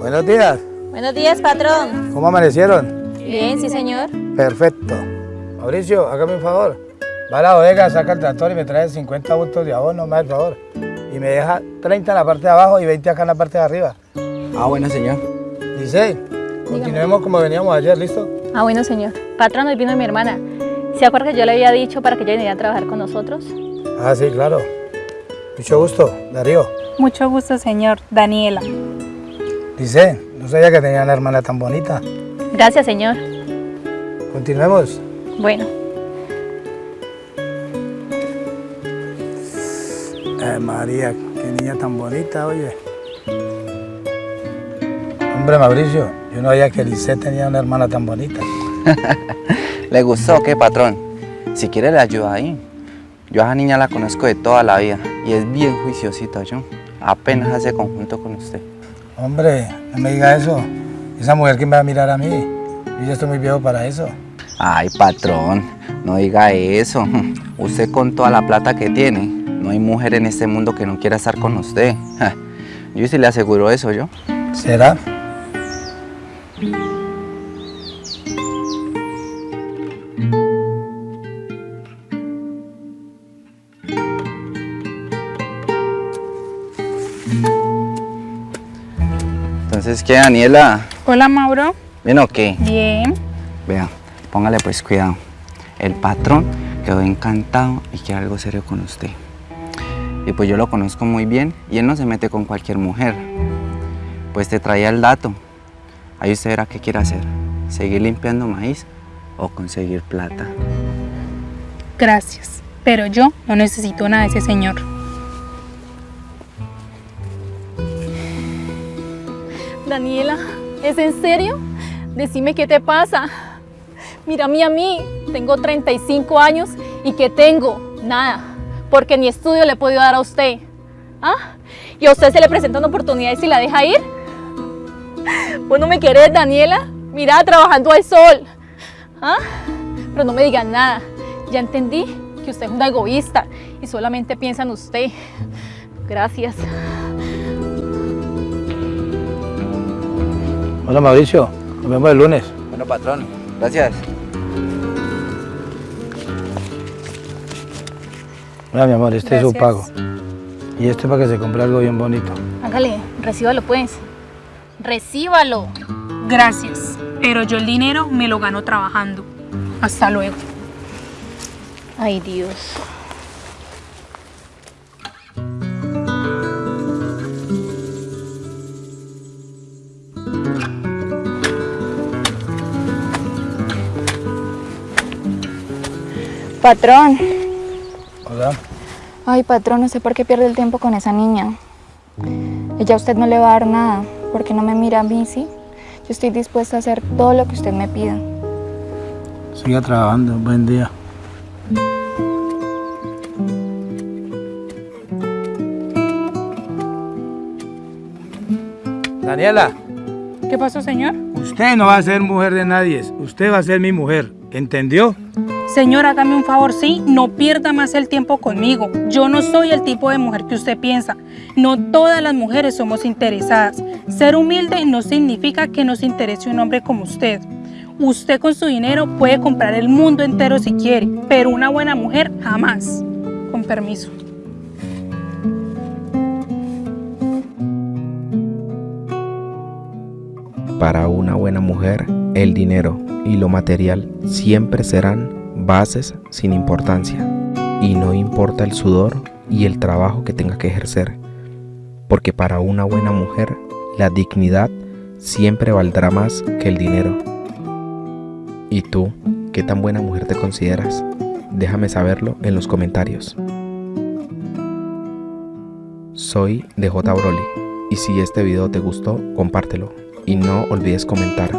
Buenos días. Buenos días, patrón. ¿Cómo amanecieron? Bien, sí, señor. Perfecto. Mauricio, hágame un favor. Va a la bodega, saca el tractor y me trae 50 bultos de abono, más el favor. Y me deja 30 en la parte de abajo y 20 acá en la parte de arriba. Ah, bueno, señor. Dice, continuemos como veníamos ayer, ¿listo? Ah, bueno, señor. Patrón, hoy vino mi hermana. ¿Se acuerda que yo le había dicho para que ella viniera a trabajar con nosotros? Ah, sí, claro. Mucho gusto, Darío. Mucho gusto, señor. Daniela. Dice, no sabía que tenía una hermana tan bonita. Gracias, señor. Continuemos. Bueno, Ay, María, qué niña tan bonita, oye. Hombre, Mauricio, yo no sabía que Lisette tenía una hermana tan bonita. ¿Le gustó qué, patrón? Si quiere le ayudo ahí. Yo a esa niña la conozco de toda la vida y es bien juiciosita yo. Apenas hace conjunto con usted. Hombre, no me diga eso. Esa mujer que me va a mirar a mí. Yo ya estoy muy viejo para eso. Ay, patrón, no diga eso. Usted con toda la plata que tiene, no hay mujer en este mundo que no quiera estar con usted. Yo sí le aseguro eso yo. ¿Será? Entonces, ¿qué, Daniela? Hola, Mauro. ¿Bien o qué? Bien. Vea, póngale pues cuidado. El patrón quedó encantado y quiere algo serio con usted. Y pues yo lo conozco muy bien y él no se mete con cualquier mujer. Pues te traía el dato. Ahí usted verá qué quiere hacer. ¿Seguir limpiando maíz o conseguir plata? Gracias. Pero yo no necesito nada de ese señor. Daniela, ¿es en serio? Decime qué te pasa. Mírame a mí, tengo 35 años y ¿qué tengo? Nada, porque ni estudio le he podido dar a usted. ¿Ah? ¿Y a usted se le presenta una oportunidad y la deja ir? ¿Vos no me querés, Daniela? Mira, trabajando al sol. ¿Ah? Pero no me digan nada. Ya entendí que usted es una egoísta y solamente piensa en usted. Gracias. Hola, Mauricio. Nos vemos el lunes. Bueno, patrón, gracias. Mira, mi amor, este es su pago. Y esto es para que se compre algo bien bonito. Hágale, recíbalo pues. Recíbalo. Gracias. Pero yo el dinero me lo gano trabajando. Hasta luego. Ay, Dios. Patrón, Hola. ay patrón, no sé por qué pierde el tiempo con esa niña. Ella a usted no le va a dar nada, porque no me mira a mí, ¿sí? Yo estoy dispuesta a hacer todo lo que usted me pida. Siga trabajando. Buen día. Daniela, ¿Qué pasó, señor? usted no va a ser mujer de nadie. Usted va a ser mi mujer. ¿Entendió? Señor, hágame un favor, sí, no pierda más el tiempo conmigo. Yo no soy el tipo de mujer que usted piensa. No todas las mujeres somos interesadas. Ser humilde no significa que nos interese un hombre como usted. Usted con su dinero puede comprar el mundo entero si quiere, pero una buena mujer jamás. Con permiso. Para una buena mujer, el dinero y lo material siempre serán bases sin importancia. Y no importa el sudor y el trabajo que tenga que ejercer. Porque para una buena mujer, la dignidad siempre valdrá más que el dinero. ¿Y tú, qué tan buena mujer te consideras? Déjame saberlo en los comentarios. Soy DJ Broly y si este video te gustó, compártelo y no olvides comentar.